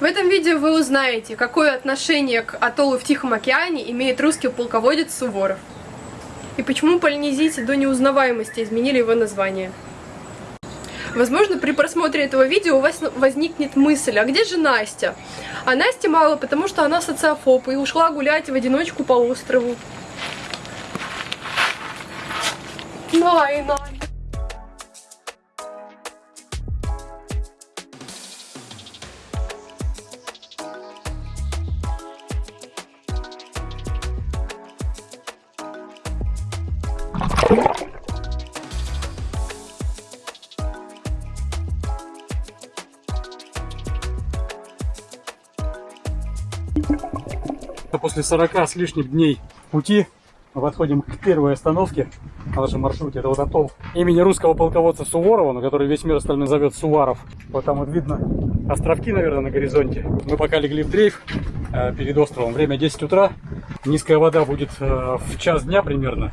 В этом видео вы узнаете, какое отношение к атоллу в Тихом океане имеет русский полководец Суворов. И почему полинезийцы до неузнаваемости изменили его название. Возможно, при просмотре этого видео у вас возникнет мысль, а где же Настя? А Настя мало, потому что она социофоб и ушла гулять в одиночку по острову. Най, После 40 с лишним дней пути мы подходим к первой остановке на нашем маршруте. Это вот атолл имени русского полководца Суворова, на который весь мир остальной зовет Суваров. Вот там вот видно островки, наверное, на горизонте. Мы пока легли в дрейф э, перед островом. Время 10 утра. Низкая вода будет э, в час дня примерно.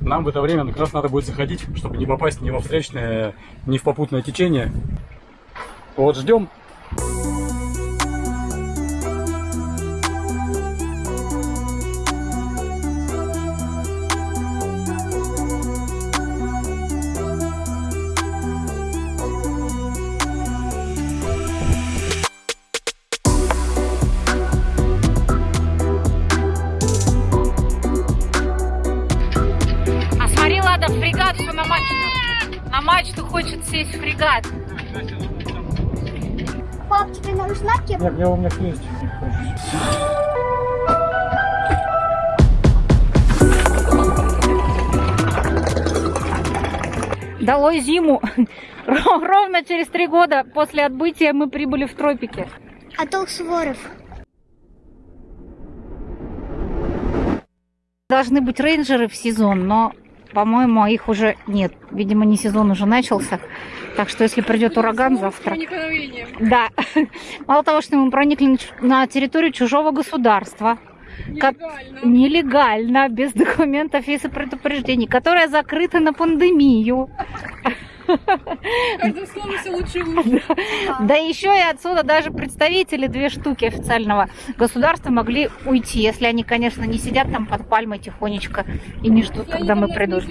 Нам в это время как раз надо будет заходить, чтобы не попасть ни во встречное, ни в попутное течение. Вот ждем. Сесть в фрегат. Пап, тебе нужна кепка? Нет, мне у меня есть. Долой зиму. Ровно через три года после отбытия мы прибыли в тропики. Атолл Суворов. Должны быть рейнджеры в сезон, но по-моему, их уже нет. Видимо, не сезон уже начался. Так что, если придет ураган завтра... Да. Мало того, что мы проникли на территорию чужого государства. Нелегально. Как... Нелегально, без документов и предупреждений, которая закрыта на пандемию. Каждое слово все лучше и лучше. Да. да еще и отсюда даже представители две штуки официального государства могли уйти, если они, конечно, не сидят там под пальмой тихонечко и не ждут, когда мы придут.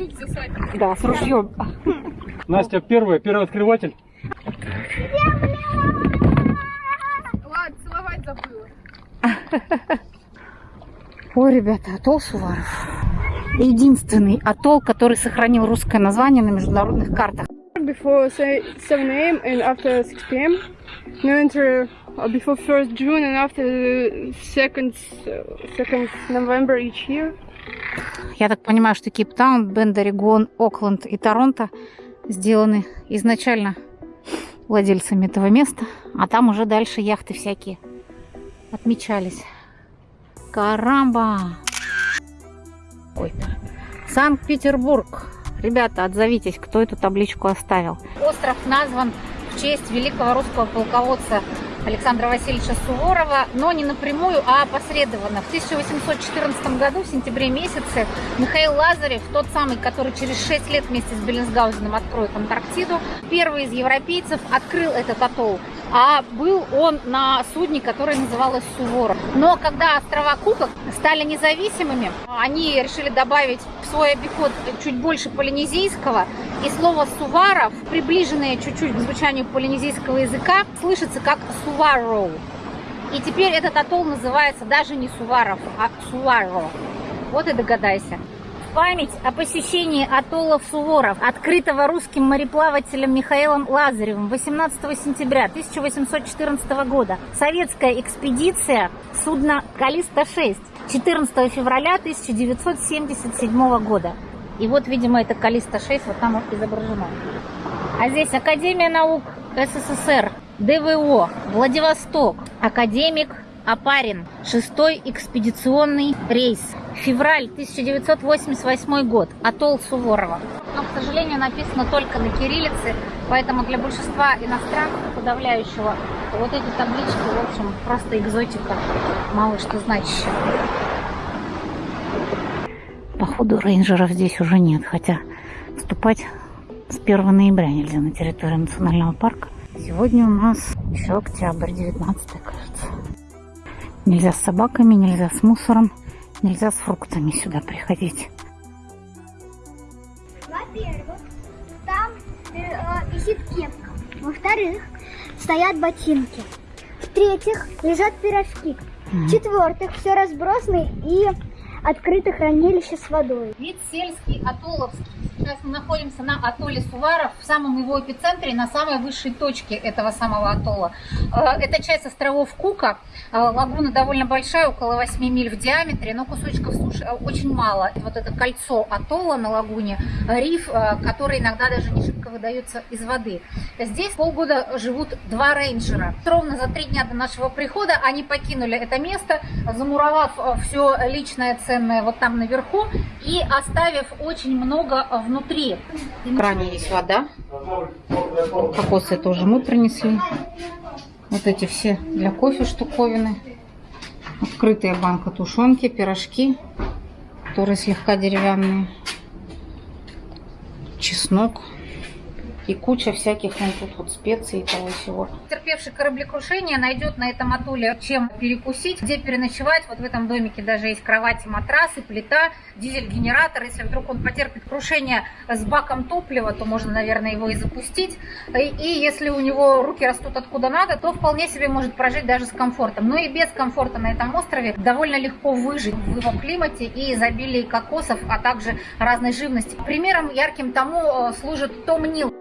Да, с ружьем. Настя первая, первый открыватель. Ладно, целовать забыла. Ой, ребята, атолл Суваров. Единственный атолл, который сохранил русское название на международных картах before 7 a.m. and after 6 p.m. No enter before 1st June and after 2nd, 2nd November each year. Я так понимаю, что Кейптаун, Бенд, Орегон, Окленд и Торонто сделаны изначально владельцами этого места, а там уже дальше яхты всякие отмечались. Карамба! Ой-то. Санкт-Петербург. Ребята, отзовитесь, кто эту табличку оставил. Остров назван в честь великого русского полководца Александра Васильевича Суворова, но не напрямую, а опосредованно. В 1814 году, в сентябре месяце, Михаил Лазарев, тот самый, который через 6 лет вместе с Беллинсгаузеном откроет Антарктиду, первый из европейцев открыл этот атолл а был он на судне, которое называлось Суворов. Но когда острова Кукок стали независимыми, они решили добавить в свой обиход чуть больше полинезийского, и слово «суваров», приближенное чуть-чуть к звучанию полинезийского языка, слышится как «сувароу». И теперь этот атолл называется даже не Суваров, а Суваро. Вот и догадайся память о посещении атоллов Суворов, открытого русским мореплавателем Михаилом Лазаревым 18 сентября 1814 года. Советская экспедиция судна «Калиста-6» 14 февраля 1977 года. И вот, видимо, это «Калиста-6», вот там изображено. А здесь Академия наук СССР, ДВО, Владивосток, академик Апарин, шестой экспедиционный рейс. Февраль 1988 год. Атолл Суворова. Но, к сожалению, написано только на кириллице, поэтому для большинства иностранцев, подавляющего, вот эти таблички, в общем, просто экзотика, мало что значащая. Походу, рейнджеров здесь уже нет, хотя вступать с 1 ноября нельзя на территорию национального парка. Сегодня у нас еще октябрь, 19 кажется. Нельзя с собаками, нельзя с мусором, нельзя с фруктами сюда приходить. Во-первых, там э, висит кепка. Во-вторых, стоят ботинки. В-третьих, лежат пирожки. В-четвертых, все разбросано и открыто хранилище с водой. Вид сельский, атолловский. Сейчас мы находимся на атолле Суваров, в самом его эпицентре, на самой высшей точке этого самого атолла. Э, Это часть островов Кука. Э, Лагуна довольно большая, около 8 миль в диаметре, но кусочков суши э, очень мало. Вот это кольцо атолла на лагуне, риф, который иногда даже не шибко выдается из воды. Здесь полгода живут два рейнджера. Ровно за три дня до нашего прихода они покинули это место, замуровав все личное ценное вот там наверху и оставив очень много э, внутри. В кране есть вода. Кокосы тоже мы принесли. Вот эти все для кофе штуковины. Открытая банка тушенки, пирожки, которые слегка деревянные. Чеснок. И куча всяких вон тут вот специй и того всего. Терпевший кораблекрушение найдет на этом атолле чем перекусить, где переночевать. Вот в этом домике даже есть кровати, матрасы, плита, дизель-генератор. Если вдруг он потерпит крушение с баком топлива, то можно, наверное, его и запустить. И, и если у него руки растут откуда надо, то вполне себе может прожить даже с комфортом. Но и без комфорта на этом острове довольно легко выжить в его климате и изобилии кокосов, а также разной живности. Примером ярким тому э, служит Том Нил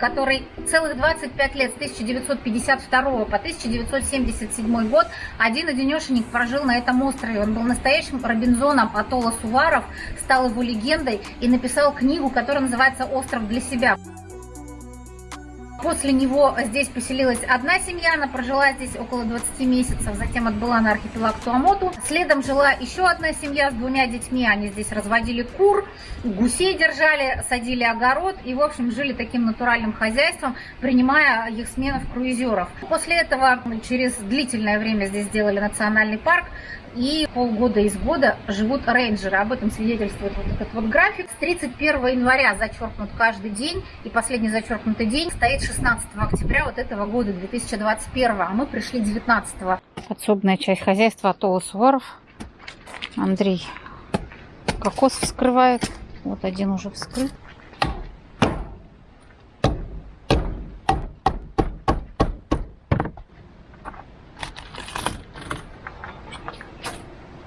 который целых 25 лет с 1952 по 1977 год один-одинешенек прожил на этом острове. Он был настоящим Робинзоном атолла Суваров, стал его легендой и написал книгу, которая называется «Остров для себя». После него здесь поселилась одна семья, она прожила здесь около 20 месяцев, затем отбыла на архипелаг Туамоту. Следом жила еще одна семья с двумя детьми, они здесь разводили кур, гусей держали, садили огород и, в общем, жили таким натуральным хозяйством, принимая их сменов круизеров. После этого через длительное время здесь сделали национальный парк, и полгода из года живут рейнджеры. Об этом свидетельствует вот этот вот график. С 31 января зачеркнут каждый день, и последний зачеркнутый день стоит 16 октября вот этого года, 2021, а мы пришли 19 Подсобная часть хозяйства Атолла Суворов. Андрей кокос вскрывает. Вот один уже вскрыт.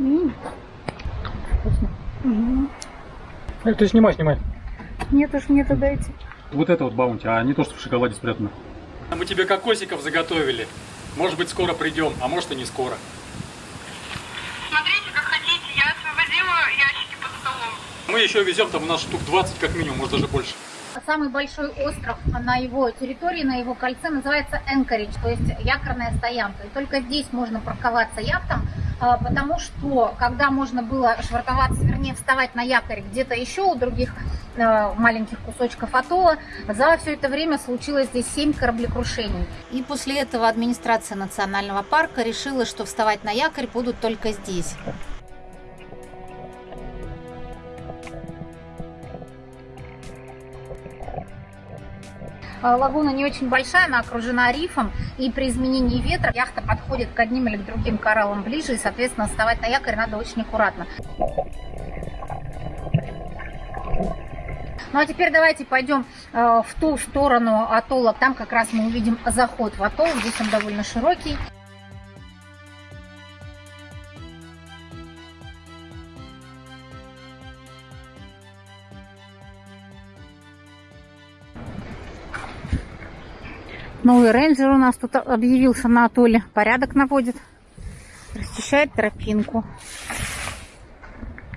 М, вкусно. Э, Ты снимай, снимай. Нет уж, мне туда идти. Вот это вот баунти, а не то, что в шоколаде спрятано. Мы тебе кокосиков заготовили. Может быть, скоро придем, а может и не скоро. Смотрите, как хотите, я освободила ящики под столом. Мы еще везем там у нас штук 20 как минимум, может даже больше. Самый большой остров на его территории, на его кольце называется Энкоридж, то есть якорная стоянка. И только здесь можно парковаться яхтам, а, потому что когда можно было швартоваться, вернее вставать на якорь где-то еще у других а, маленьких кусочков атолла, за все это время случилось здесь 7 кораблекрушений. И после этого администрация национального парка решила, что вставать на якорь будут только здесь. Лагуна не очень большая, она окружена рифом, и при изменении ветра яхта подходит к одним или к другим кораллам ближе, и, соответственно, вставать на якорь надо очень аккуратно. Ну а теперь давайте пойдем э, в ту сторону атолла. Там как раз мы увидим заход в атолл. Здесь он довольно широкий. Новый рейнджер у нас тут объявился на атолле. Порядок наводит. Расчищает тропинку.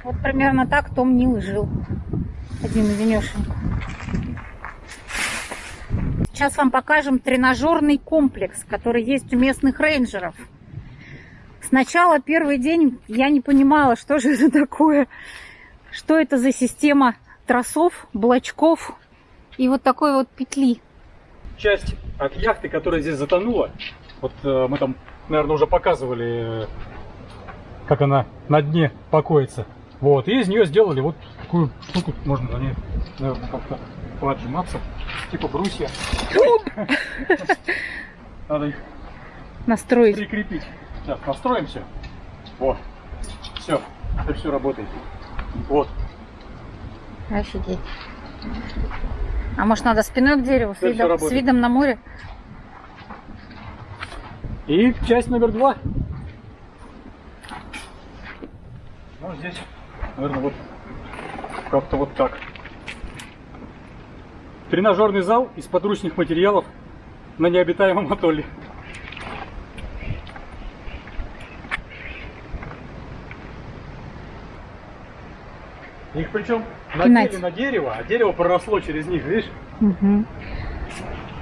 Вот примерно так Том Нил жил. Один одинешенько. Сейчас вам покажем тренажерный комплекс, который есть у местных рейнджеров. Сначала первый день я не понимала, что же это такое. Что это за система тросов, блочков и вот такой вот петли. Часть от яхты, которая здесь затонула, вот э, мы там, наверное, уже показывали, э, как она на дне покоится. Вот, и из нее сделали вот такую штуку, можно на ней, наверное, как-то поотжиматься, типа брусья. Надо их Настроить. прикрепить. Сейчас настроимся. Вот. Все. Это все работает. Вот. Офигеть. А может надо спиной к дереву с видом, с видом на море? И часть номер два. Ну, здесь, наверное, вот как-то вот так. Тренажерный зал из подручных материалов на необитаемом атолле. Их причем надели на дерево, а дерево проросло через них, видишь? Угу.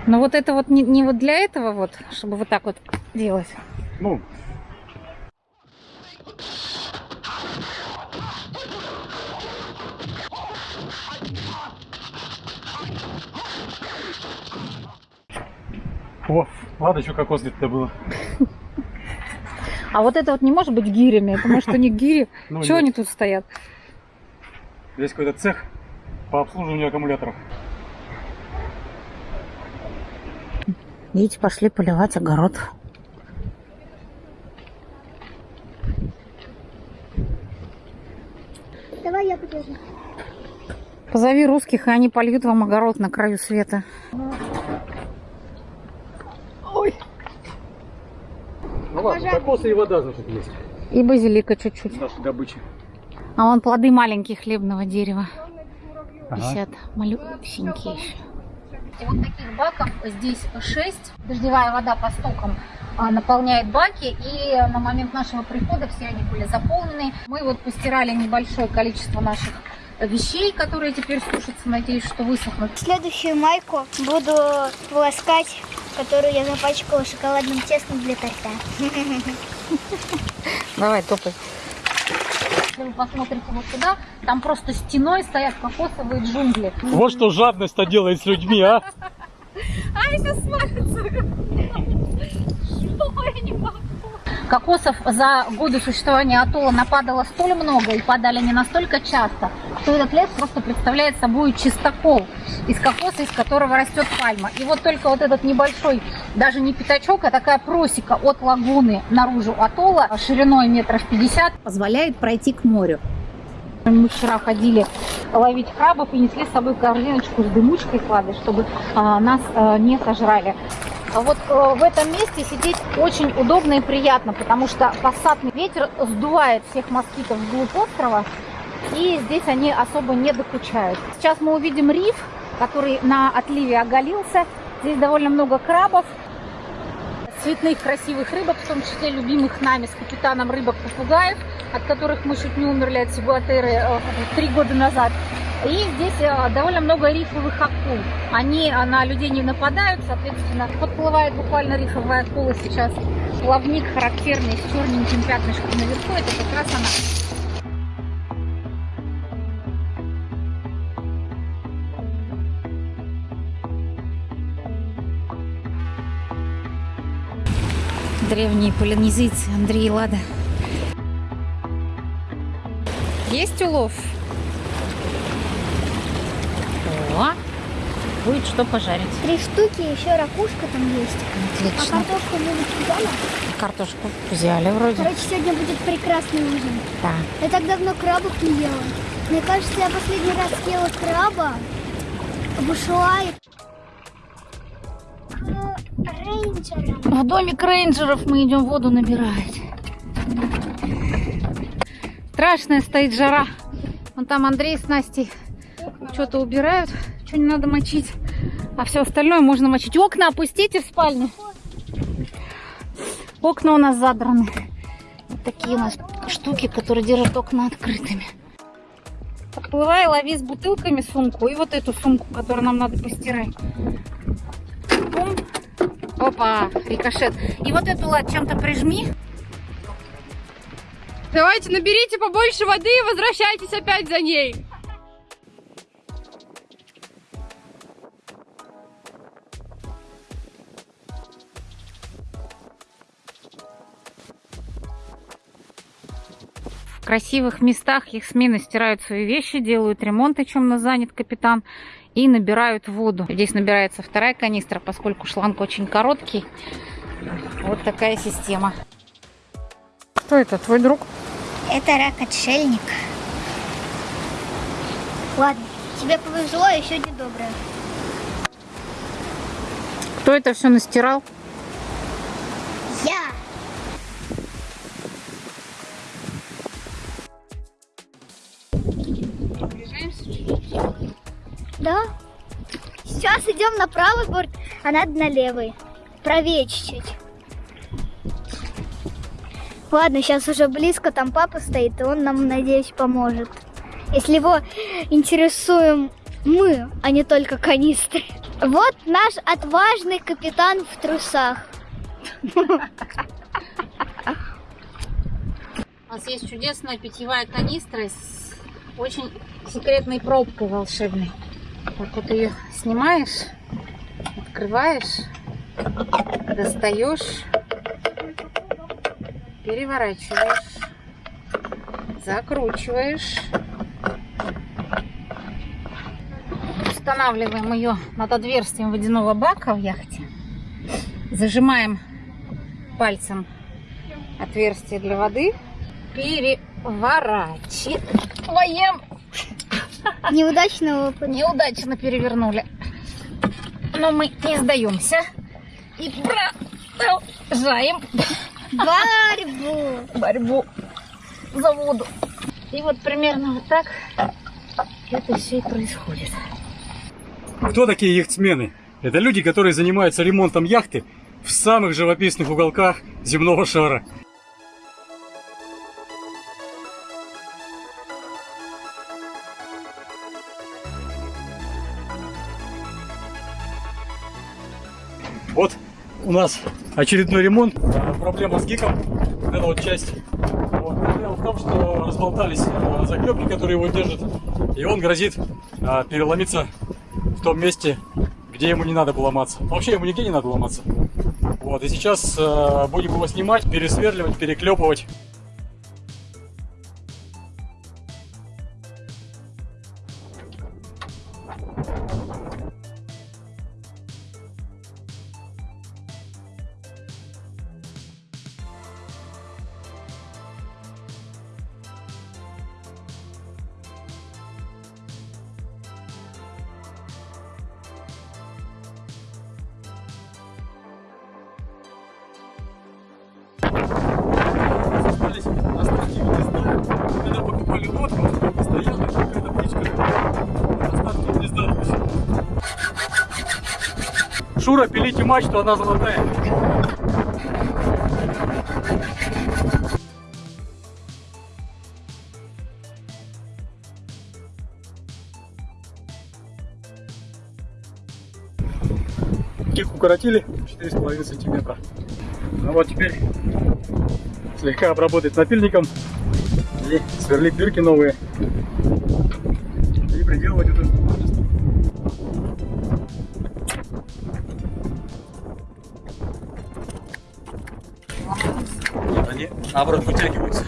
Но вот это вот не, не вот для этого вот, чтобы вот так вот делать. Ну, О, ладно, еще кокос где-то было. А вот это вот не может быть гирями. Это может у них гири. Ну, Чего они тут стоят? Здесь какой-то цех по обслуживанию аккумуляторов. Видите, пошли поливать огород. Давай я подержу. Позови русских, и они польют вам огород на краю света. Ну ладно, кокосы и вода, значит, есть. И базилика чуть-чуть. Наши добычи. А вон плоды маленькие хлебного дерева. Ага. Висят малюсенькие еще. И вот таких баков здесь 6. Дождевая вода по стокам а, наполняет баки. И на момент нашего прихода все они были заполнены. Мы вот постирали небольшое количество наших вещей, которые теперь сушатся. Надеюсь, что высохнут. Следующую майку буду полоскать, которую я запачкала шоколадным тестом для торта. Давай, топай. Если вы посмотрите вот туда, там просто стеной стоят кокосовые джунгли. Вот что жадность-то делает с людьми, а? Кокосов за годы существования атолла нападало столь много и падали не настолько часто, что этот лес просто представляет собой чистокол из кокоса, из которого растет пальма. И вот только вот этот небольшой, даже не пятачок, а такая просека от лагуны наружу атолла шириной метров 50 позволяет пройти к морю. Мы вчера ходили ловить крабов и несли с собой корзиночку с дымучкой с водой, чтобы а, нас а, не сожрали. А вот э, в этом месте сидеть очень удобно и приятно, потому что пассатный ветер сдувает всех москитов вглубь острова, и здесь они особо не докучают. Сейчас мы увидим риф, который на отливе оголился. Здесь довольно много крабов, цветных красивых рыбок, в том числе любимых нами с капитаном рыбок-попугаев, от которых мы чуть не умерли от сигуатеры э, три года назад. И здесь э, довольно много рифовых акул. Они э, на людей не нападают, соответственно, подплывает буквально рифовая акула сейчас. Плавник характерный с черненьким пятнышком наверху, это как раз она. Древние полинезийцы Андрей и Лада. Есть улов? О, будет что пожарить. Три штуки, еще ракушка там есть. А Отлично. картошку будет дома. Картошку взяли вроде. Короче, сегодня будет прекрасный ужин. Да. Я так давно крабов не ела. Мне кажется, я последний раз съела краба в Ушуае. Рейнджером. В домик рейнджеров мы идем воду набирать. Страшная стоит жара. Вон там Андрей с Настей что-то убирают, что не надо мочить. А все остальное можно мочить. Окна опустите в спальне. Окна у нас задраны. Такие у нас штуки, которые держат окна открытыми. Подплывай, лови с бутылками сумку и вот эту сумку, которую нам надо постирать. Опа, рикошет. И вот эту лад чем-то прижми. Давайте наберите побольше воды и возвращайтесь опять за ней. В красивых местах их смены стирают свои вещи, делают ремонт, о чем нас занят капитан. и набирают воду. Здесь набирается вторая канистра, поскольку шланг очень короткий. Вот такая система. Кто это, твой друг? Это рак-отшельник. Ладно, тебе повезло, а еще недоброе. Кто это все настирал? Я! Да. Сейчас идем на правый борт, а надо на левый. Правее чуть-чуть. Ладно, сейчас уже близко, там папа стоит, и он нам, надеюсь, поможет. Если его интересуем мы, а не только канистры. Вот наш отважный капитан в трусах. У нас есть чудесная питьевая канистра с очень секретной пробкой волшебной. Так вот ее снимаешь, открываешь, достаешь, переворачиваешь, закручиваешь. Устанавливаем ее над отверстием водяного бака в яхте. Зажимаем пальцем отверстие для воды. Переворачиваем. Неудачный опыт. Неудачно перевернули. Но мы не сдаемся. И продолжаем Борьбу. борьбу за воду. И вот примерно вот так это все и происходит. Кто такие яхтсмены? Это люди, которые занимаются ремонтом яхты в самых живописных уголках земного шара. Вот у нас очередной ремонт. Проблема с гиком. Эта вот часть. Вот. Проблема в том, что разболтались а, заклепки, которые его держат. И он грозит а, переломиться в том месте, где ему не надо было ломаться. Вообще ему нигде не надо ломаться. Вот, и сейчас э, будем его снимать, пересверливать, переклепывать. Шура, пилите мачту, она золотая. Кик укоротили 4,5 сантиметра. Ну вот теперь слегка обработать напильником и сверлить дырки новые наоборот вытягиваются.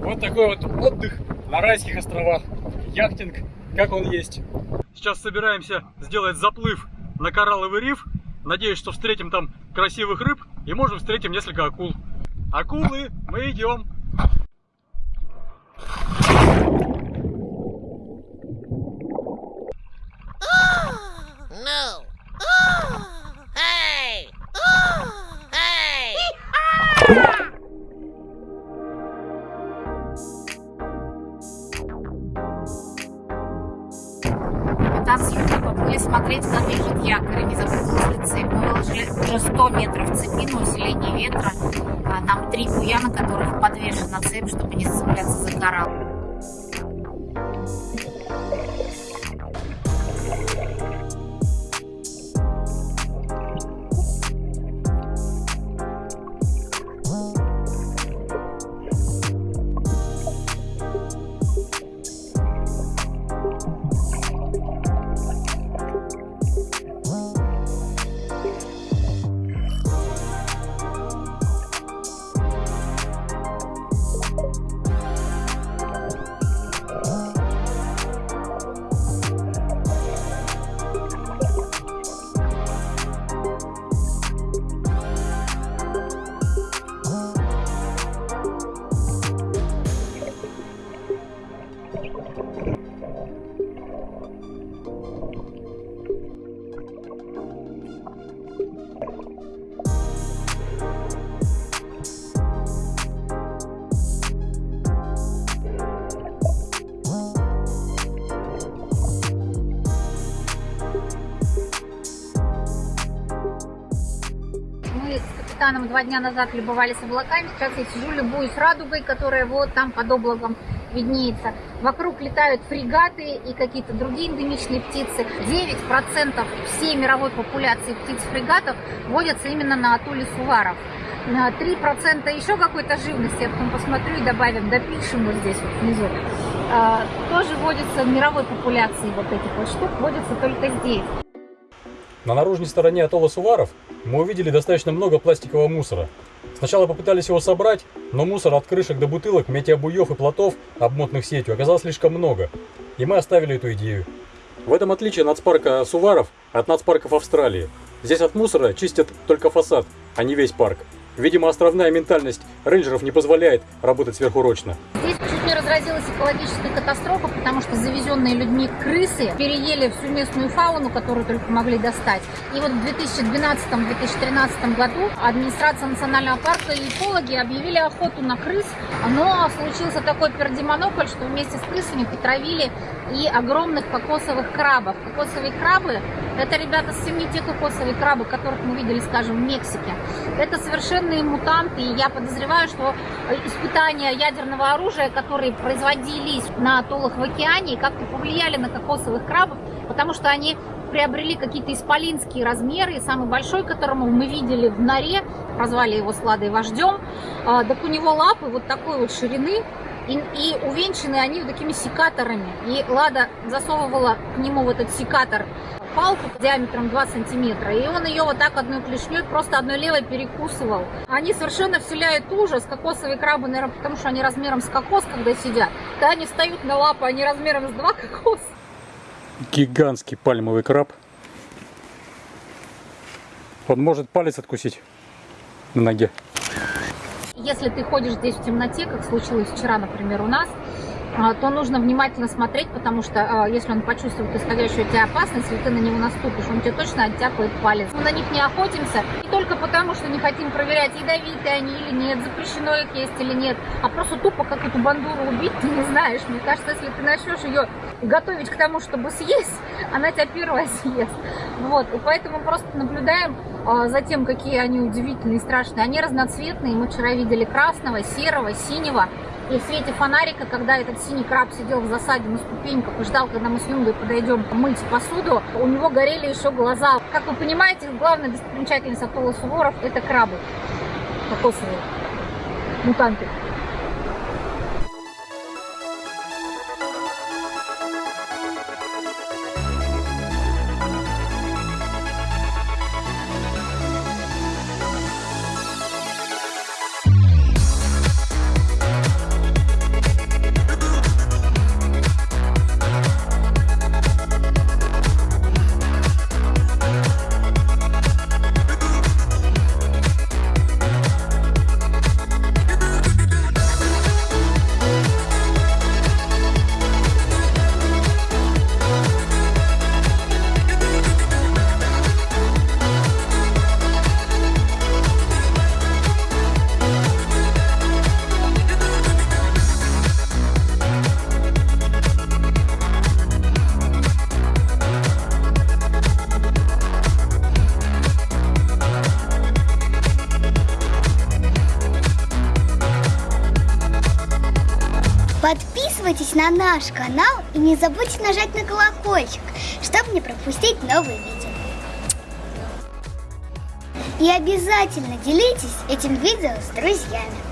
Вот такой вот отдых на райских островах. Яхтинг, как он есть. Сейчас собираемся сделать заплыв на коралловый риф. Надеюсь, что встретим там красивых рыб и можем встретим несколько акул. Акулы, мы идем. На усиление ветра. А, Там три буя, на которых подвешена цепь, чтобы не зацепляться за коралл. Узбекистаном два дня назад любовались облаками. Сейчас я сижу, любуюсь радугой, которая вот там под облаком виднеется. Вокруг летают фрегаты и какие-то другие эндемичные птицы. 9% всей мировой популяции птиц-фрегатов водятся именно на атолле Суваров. На 3% еще какой-то живности, я потом посмотрю и добавим, допишем вот здесь вот внизу. А, тоже водятся в мировой популяции вот этих вот штук, водятся только здесь. На наружной стороне атолла Суваров мы увидели достаточно много пластикового мусора. Сначала попытались его собрать, но мусор от крышек до бутылок, метеобуев и плотов, обмотанных сетью, оказалось слишком много, и мы оставили эту идею. В этом отличие нацпарка Суваров от нацпарков Австралии. Здесь от мусора чистят только фасад, а не весь парк. Видимо, островная ментальность рейнджеров не позволяет работать сверхурочно. Здесь чуть не разразилась экологическая катастрофа, потому что завезенные людьми крысы переели всю местную фауну, которую только могли достать. И вот в 2012-2013 году администрация национального парка и экологи объявили охоту на крыс, но случился такой пердемонополь, что вместе с крысами потравили и огромных кокосовых крабов. Кокосовые крабы – это, ребята, совсем не те кокосовые крабы, которых мы видели, скажем, в Мексике. Это совершенные мутанты, и я подозреваю, что испытания ядерного оружия, которые производились на атоллах в океане, как-то повлияли на кокосовых крабов, потому что они приобрели какие-то исполинские размеры, и самый большой, которому мы видели в норе, прозвали его Сладой вождем, а, так у него лапы вот такой вот ширины, и, и увенчаны они вот такими секаторами. И Лада засовывала к нему в этот секатор палку диаметром 2 сантиметра, и он ее вот так одной клешней, просто одной левой перекусывал. Они совершенно вселяют ужас, кокосовые крабы, наверное, потому что они размером с кокос, когда сидят. Когда они встают на лапы, они размером с два кокоса. Гигантский пальмовый краб. Он может палец откусить на ноге. Если ты ходишь здесь в темноте, как случилось вчера, например, у нас, то нужно внимательно смотреть, потому что а, если он почувствует исходящую от тебя опасность, если ты на него наступишь, он тебе точно оттяпает палец. Мы на них не охотимся не только потому, что не хотим проверять, ядовитые они или нет, запрещено их есть или нет, а просто тупо как эту бандуру убить ты не знаешь. Мне кажется, если ты начнешь ее готовить к тому, чтобы съесть, она тебя первая съест. Вот, и поэтому просто наблюдаем а, за тем, какие они удивительные и страшные. Они разноцветные, мы вчера видели красного, серого, синего. И в свете фонарика, когда этот синий краб сидел в засаде на ступеньках и ждал, когда мы с Юнгой подойдем мыть посуду, у него горели еще глаза. Как вы понимаете, главная достопримечательность атолла Суворов – это крабы кокосовые, мутанты. Наш канал и не забудьте нажать на колокольчик, чтобы не пропустить новые видео. И обязательно делитесь этим видео с друзьями.